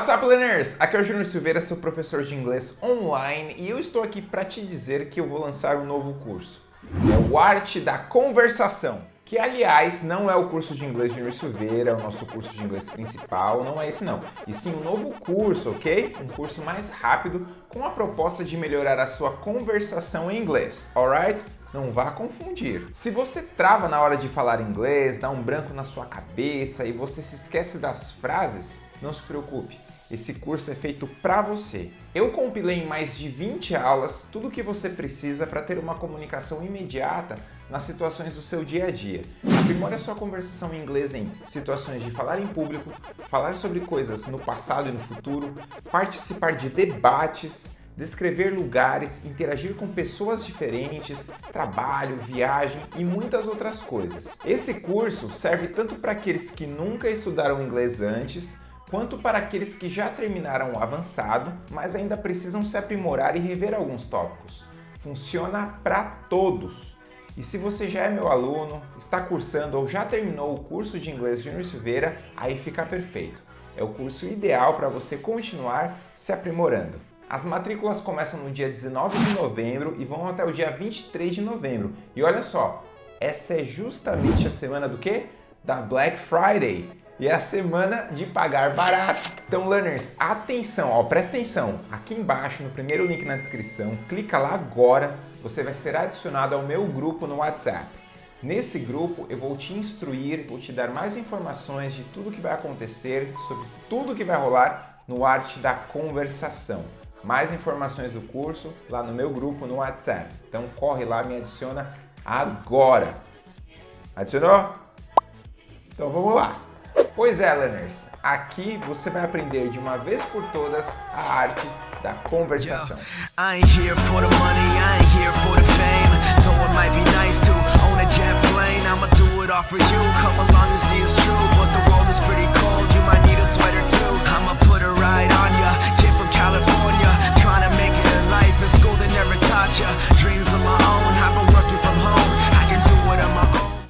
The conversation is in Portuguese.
What's up, learners? Aqui é o Júnior Silveira, seu professor de inglês online, e eu estou aqui para te dizer que eu vou lançar um novo curso. É o Arte da Conversação, que aliás não é o curso de inglês de Júnior Silveira, é o nosso curso de inglês principal, não é esse não. E sim um novo curso, ok? Um curso mais rápido com a proposta de melhorar a sua conversação em inglês, alright? Não vá confundir. Se você trava na hora de falar inglês, dá um branco na sua cabeça e você se esquece das frases, não se preocupe. Esse curso é feito para você. Eu compilei em mais de 20 aulas tudo o que você precisa para ter uma comunicação imediata nas situações do seu dia a dia. Aprimore a sua conversação em inglês em situações de falar em público, falar sobre coisas no passado e no futuro, participar de debates, descrever lugares, interagir com pessoas diferentes, trabalho, viagem e muitas outras coisas. Esse curso serve tanto para aqueles que nunca estudaram inglês antes, quanto para aqueles que já terminaram o avançado, mas ainda precisam se aprimorar e rever alguns tópicos. Funciona para todos! E se você já é meu aluno, está cursando ou já terminou o curso de inglês Júnior Silveira, aí fica perfeito. É o curso ideal para você continuar se aprimorando. As matrículas começam no dia 19 de novembro e vão até o dia 23 de novembro. E olha só, essa é justamente a semana do quê? Da Black Friday. E é a semana de pagar barato. Então, learners, atenção, ó, presta atenção. Aqui embaixo, no primeiro link na descrição, clica lá agora, você vai ser adicionado ao meu grupo no WhatsApp. Nesse grupo eu vou te instruir, vou te dar mais informações de tudo que vai acontecer, sobre tudo que vai rolar no Arte da Conversação mais informações do curso lá no meu grupo no WhatsApp. Então corre lá, me adiciona agora. Adicionou? Então vamos lá. Pois é, learners, aqui você vai aprender de uma vez por todas a arte da conversação. Yo,